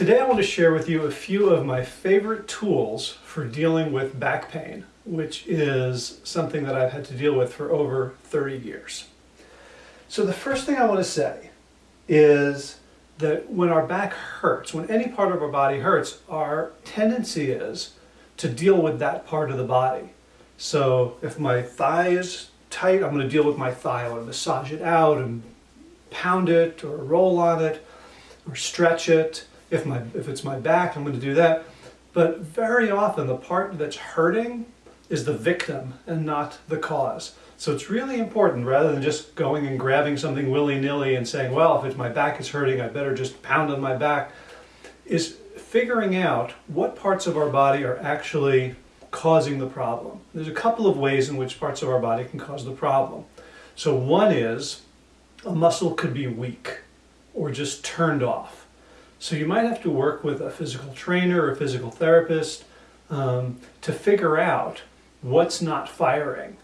Today I want to share with you a few of my favorite tools for dealing with back pain, which is something that I've had to deal with for over 30 years. So the first thing I want to say is that when our back hurts, when any part of our body hurts, our tendency is to deal with that part of the body. So if my thigh is tight, I'm going to deal with my thigh. I to massage it out and pound it or roll on it or stretch it. If, my, if it's my back, I'm going to do that. But very often the part that's hurting is the victim and not the cause. So it's really important rather than just going and grabbing something willy-nilly and saying, well, if it's my back is hurting, I better just pound on my back, is figuring out what parts of our body are actually causing the problem. There's a couple of ways in which parts of our body can cause the problem. So one is a muscle could be weak or just turned off. So you might have to work with a physical trainer or a physical therapist um, to figure out what's not firing.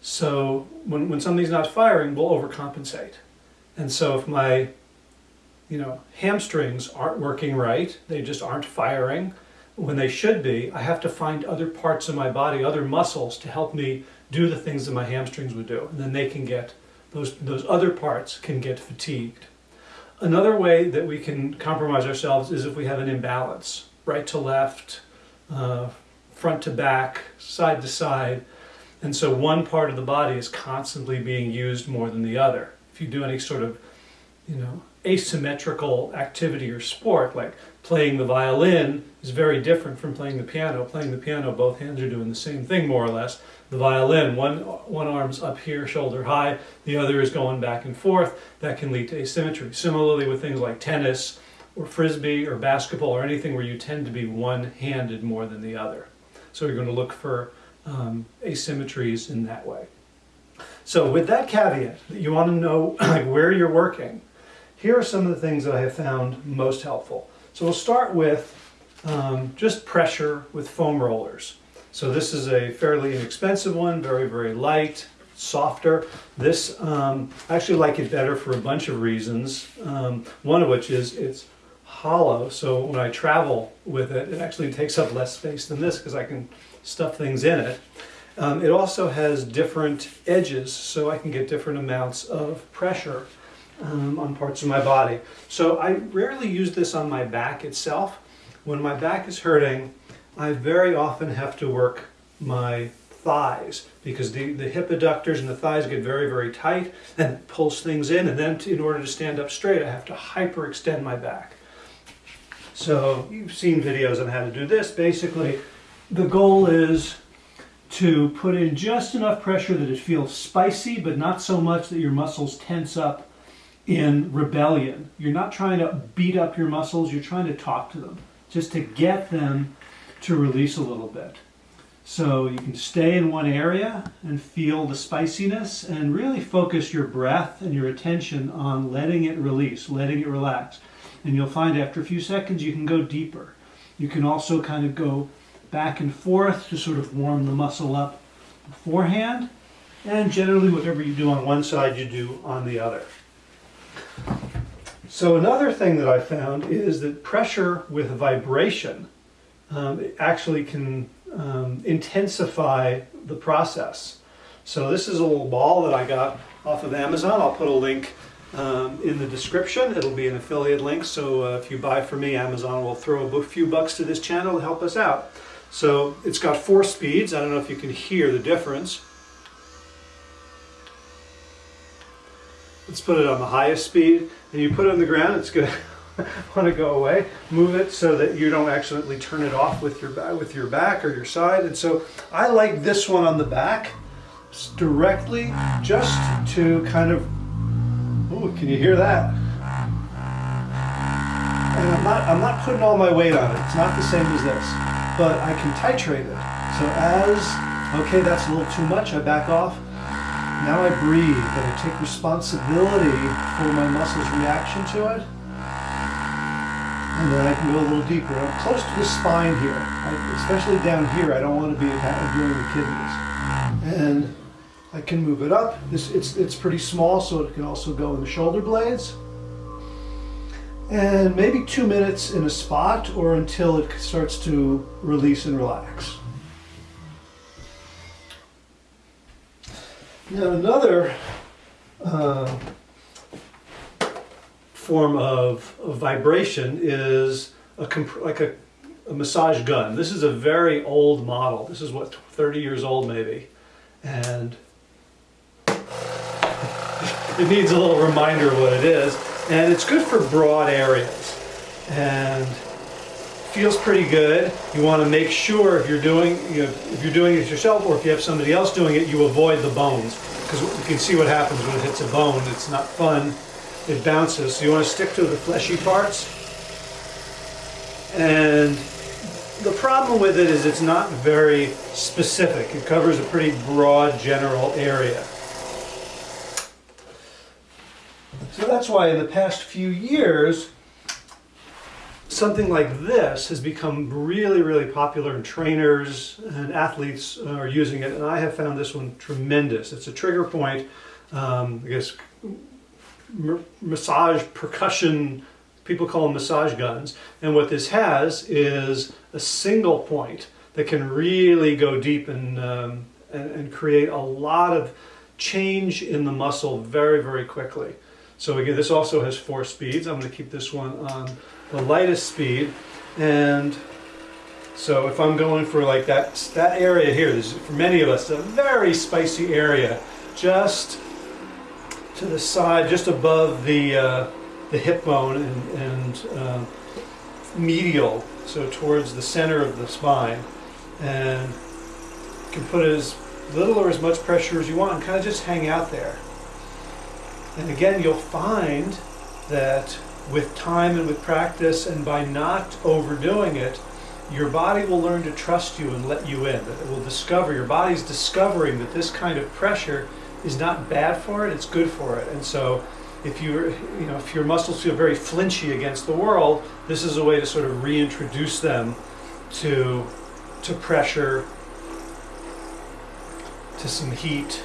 So when, when something's not firing, we'll overcompensate. And so if my you know, hamstrings aren't working right, they just aren't firing when they should be, I have to find other parts of my body, other muscles to help me do the things that my hamstrings would do. And then they can get, those, those other parts can get fatigued. Another way that we can compromise ourselves is if we have an imbalance, right to left, uh, front to back, side to side. And so one part of the body is constantly being used more than the other. If you do any sort of, you know, asymmetrical activity or sport, like playing the violin is very different from playing the piano. Playing the piano, both hands are doing the same thing more or less. The violin, one, one arm's up here, shoulder high, the other is going back and forth. That can lead to asymmetry. Similarly with things like tennis or frisbee or basketball or anything where you tend to be one-handed more than the other. So you're going to look for um, asymmetries in that way. So with that caveat, that you want to know like where you're working, here are some of the things that I have found most helpful. So we'll start with um, just pressure with foam rollers. So this is a fairly inexpensive one, very, very light, softer. This, um, I actually like it better for a bunch of reasons. Um, one of which is it's hollow, so when I travel with it, it actually takes up less space than this because I can stuff things in it. Um, it also has different edges, so I can get different amounts of pressure um, on parts of my body. So I rarely use this on my back itself. When my back is hurting, I very often have to work my thighs because the, the hip adductors and the thighs get very, very tight and pulls things in. And then to, in order to stand up straight, I have to hyperextend my back. So you've seen videos on how to do this. Basically, the goal is to put in just enough pressure that it feels spicy, but not so much that your muscles tense up in rebellion. You're not trying to beat up your muscles, you're trying to talk to them, just to get them to release a little bit. So you can stay in one area and feel the spiciness and really focus your breath and your attention on letting it release, letting it relax. And you'll find after a few seconds you can go deeper. You can also kind of go back and forth to sort of warm the muscle up beforehand. And generally whatever you do on one side you do on the other. So another thing that I found is that pressure with vibration um, actually can um, intensify the process. So this is a little ball that I got off of Amazon. I'll put a link um, in the description. It'll be an affiliate link, so uh, if you buy from me, Amazon will throw a few bucks to this channel to help us out. So it's got four speeds. I don't know if you can hear the difference. Let's put it on the highest speed and you put it on the ground, it's going to want to go away. Move it so that you don't accidentally turn it off with your, with your back or your side. And so I like this one on the back directly just to kind of, oh, can you hear that? And I'm not, I'm not putting all my weight on it. It's not the same as this, but I can titrate it. So as, okay, that's a little too much, I back off. Now I breathe and I take responsibility for my muscles' reaction to it. And then I can go a little deeper. I'm close to the spine here, I, especially down here. I don't want to be doing the kidneys. And I can move it up. This it's it's pretty small, so it can also go in the shoulder blades. and maybe two minutes in a spot or until it starts to release and relax. Now another uh, form of, vibration is a like a, a, massage gun. This is a very old model. This is what 30 years old maybe, and it needs a little reminder of what it is. And it's good for broad areas, and feels pretty good. You want to make sure if you're doing you know, if you're doing it yourself or if you have somebody else doing it, you avoid the bones because you can see what happens when it hits a bone. It's not fun. It bounces. So you want to stick to the fleshy parts. And the problem with it is it's not very specific. It covers a pretty broad general area. So that's why in the past few years, something like this has become really, really popular and trainers and athletes are using it. And I have found this one tremendous. It's a trigger point, um, I guess, massage percussion, people call them massage guns. And what this has is a single point that can really go deep and, um, and, and create a lot of change in the muscle very, very quickly. So again, this also has four speeds. I'm going to keep this one on the lightest speed. And so if I'm going for like that, that area here, this is for many of us, a very spicy area, just to the side, just above the, uh, the hip bone and, and uh, medial, so towards the center of the spine. And you can put as little or as much pressure as you want and kind of just hang out there. And again, you'll find that with time and with practice and by not overdoing it, your body will learn to trust you and let you in. It will discover, your body's discovering that this kind of pressure is not bad for it, it's good for it. And so if you you know if your muscles feel very flinchy against the world, this is a way to sort of reintroduce them to to pressure, to some heat,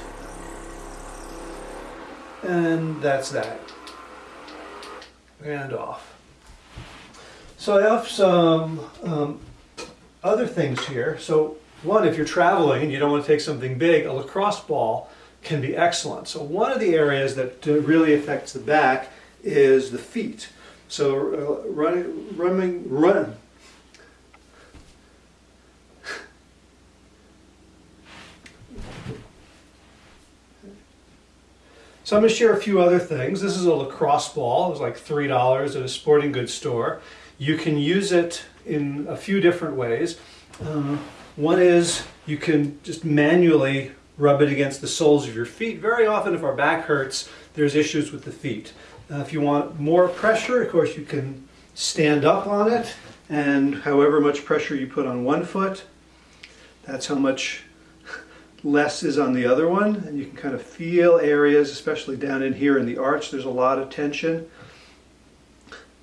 and that's that. And off. So I have some um, other things here. So one, if you're traveling and you don't want to take something big, a lacrosse ball can be excellent. So one of the areas that really affects the back is the feet. So uh, running, running, run, So I'm going to share a few other things. This is a lacrosse ball. It was like $3 at a sporting goods store. You can use it in a few different ways. Uh, one is you can just manually rub it against the soles of your feet. Very often if our back hurts, there's issues with the feet. Uh, if you want more pressure, of course you can stand up on it and however much pressure you put on one foot, that's how much less is on the other one and you can kind of feel areas especially down in here in the arch there's a lot of tension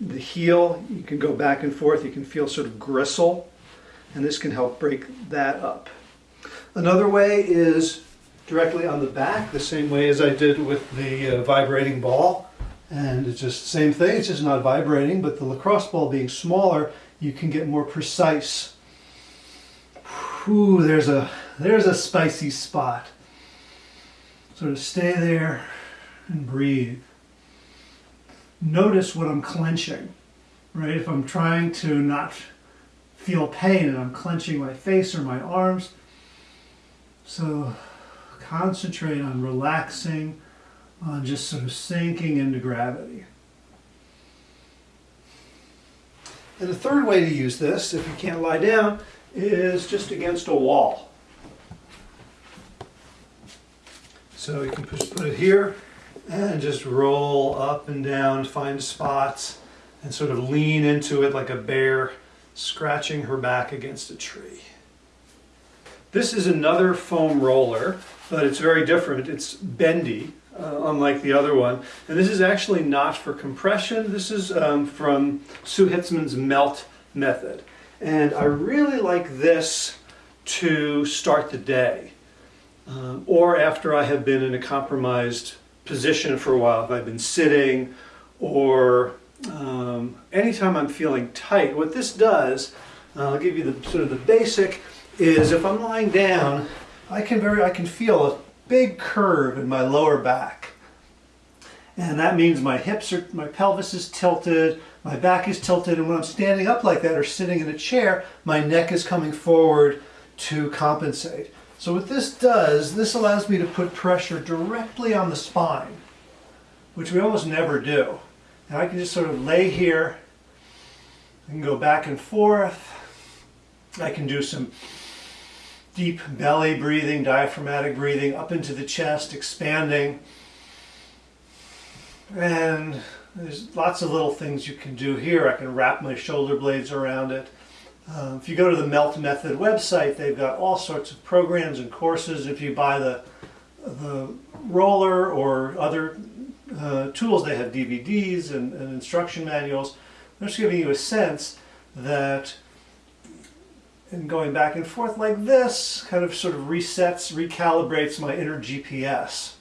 the heel you can go back and forth you can feel sort of gristle and this can help break that up another way is directly on the back the same way as I did with the uh, vibrating ball and it's just the same thing it's just not vibrating but the lacrosse ball being smaller you can get more precise Ooh, there's a there's a spicy spot. So to stay there and breathe. Notice what I'm clenching, right? If I'm trying to not feel pain and I'm clenching my face or my arms. So concentrate on relaxing, on just sort of sinking into gravity. And the third way to use this, if you can't lie down, is just against a wall. So you can put it here and just roll up and down, find spots, and sort of lean into it like a bear scratching her back against a tree. This is another foam roller, but it's very different. It's bendy, uh, unlike the other one. And this is actually not for compression. This is um, from Sue Hitzmann's melt method. And I really like this to start the day um, or after I have been in a compromised position for a while, if I've been sitting or um, anytime I'm feeling tight, what this does, uh, I'll give you the sort of the basic, is if I'm lying down, I can very I can feel a big curve in my lower back. And that means my hips are, my pelvis is tilted, my back is tilted, and when I'm standing up like that or sitting in a chair, my neck is coming forward to compensate. So what this does, this allows me to put pressure directly on the spine, which we almost never do. And I can just sort of lay here, I can go back and forth, I can do some deep belly breathing, diaphragmatic breathing up into the chest, expanding. And there's lots of little things you can do here. I can wrap my shoulder blades around it. Uh, if you go to the Melt Method website, they've got all sorts of programs and courses. If you buy the, the roller or other uh, tools, they have DVDs and, and instruction manuals. I'm just giving you a sense that and going back and forth like this kind of sort of resets, recalibrates my inner GPS.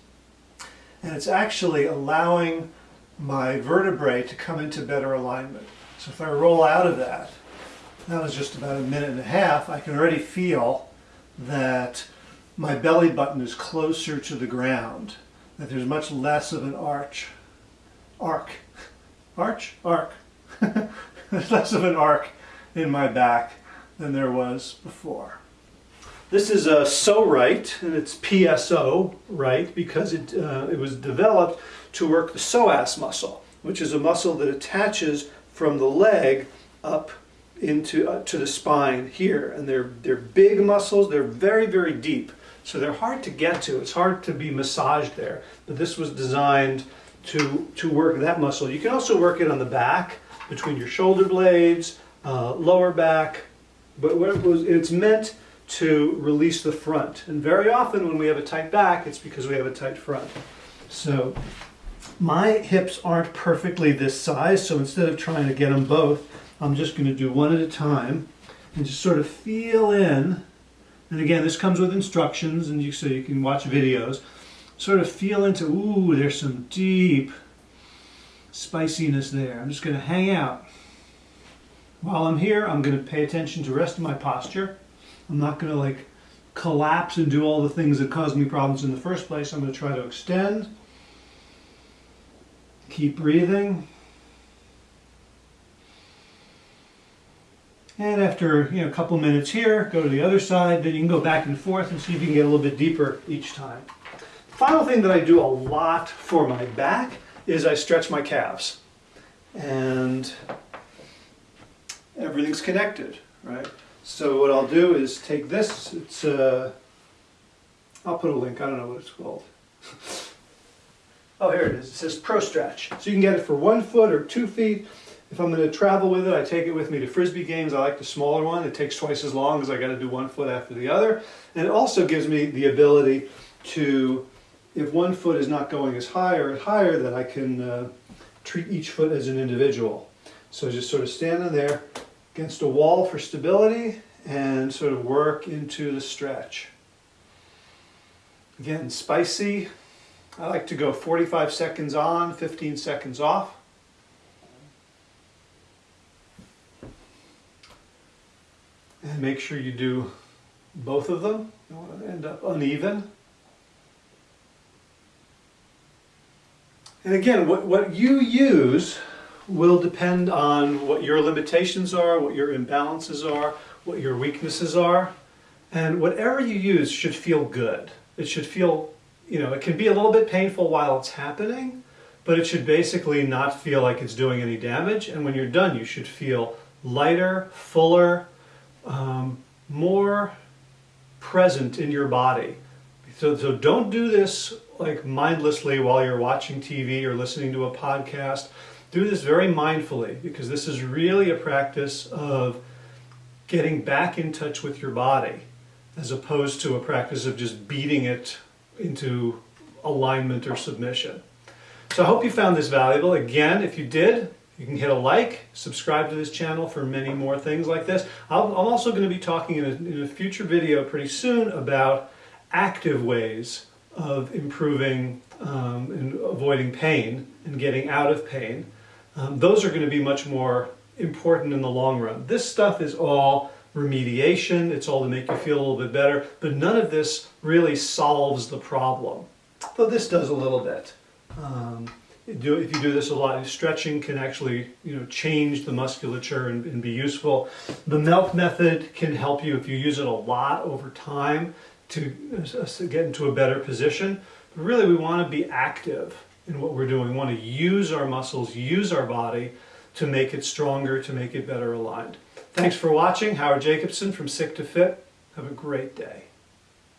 And it's actually allowing my vertebrae to come into better alignment. So if I roll out of that, that was just about a minute and a half, I can already feel that my belly button is closer to the ground, that there's much less of an arch, arc, arch, arc, there's less of an arc in my back than there was before. This is a Pso-Rite, and it's PSO right because it, uh, it was developed to work the psoas muscle, which is a muscle that attaches from the leg up into uh, to the spine here. And they're, they're big muscles, they're very, very deep. So they're hard to get to. It's hard to be massaged there. But this was designed to, to work that muscle. You can also work it on the back, between your shoulder blades, uh, lower back, but it was, it's meant to release the front. And very often when we have a tight back, it's because we have a tight front. So my hips aren't perfectly this size, so instead of trying to get them both, I'm just going to do one at a time and just sort of feel in. And again, this comes with instructions, and you so you can watch videos. Sort of feel into, ooh, there's some deep spiciness there. I'm just going to hang out. While I'm here, I'm going to pay attention to the rest of my posture. I'm not going to like collapse and do all the things that caused me problems in the first place. I'm going to try to extend. Keep breathing. And after you know, a couple minutes here, go to the other side, then you can go back and forth and see if you can get a little bit deeper each time. The Final thing that I do a lot for my back is I stretch my calves. And everything's connected, right? So what I'll do is take this, it's, uh, I'll put a link, I don't know what it's called. oh, here it is, it says Pro Stretch. So you can get it for one foot or two feet. If I'm going to travel with it, I take it with me to Frisbee games. I like the smaller one. It takes twice as long because I got to do one foot after the other. And it also gives me the ability to, if one foot is not going as high or higher, that I can uh, treat each foot as an individual. So just sort of stand in there, against a wall for stability and sort of work into the stretch. Again, spicy. I like to go 45 seconds on, 15 seconds off. And make sure you do both of them. You don't want to end up uneven. And again, what, what you use will depend on what your limitations are, what your imbalances are, what your weaknesses are. And whatever you use should feel good. It should feel, you know, it can be a little bit painful while it's happening, but it should basically not feel like it's doing any damage. And when you're done, you should feel lighter, fuller, um, more present in your body. So, so don't do this like mindlessly while you're watching TV or listening to a podcast do this very mindfully because this is really a practice of getting back in touch with your body as opposed to a practice of just beating it into alignment or submission. So I hope you found this valuable. Again, if you did, you can hit a like, subscribe to this channel for many more things like this. i am also going to be talking in a, in a future video pretty soon about active ways of improving um, and avoiding pain and getting out of pain um, those are going to be much more important in the long run. This stuff is all remediation, it's all to make you feel a little bit better, but none of this really solves the problem. Though this does a little bit. Um, if you do this a lot, stretching can actually you know change the musculature and, and, be useful. The melt method can help you if you use it a lot over time to, uh, to get into a better position. But really we want to be active in what we're doing. We want to use our muscles, use our body to make it stronger, to make it better aligned. Thanks for watching. Howard Jacobson from Sick to Fit. Have a great day.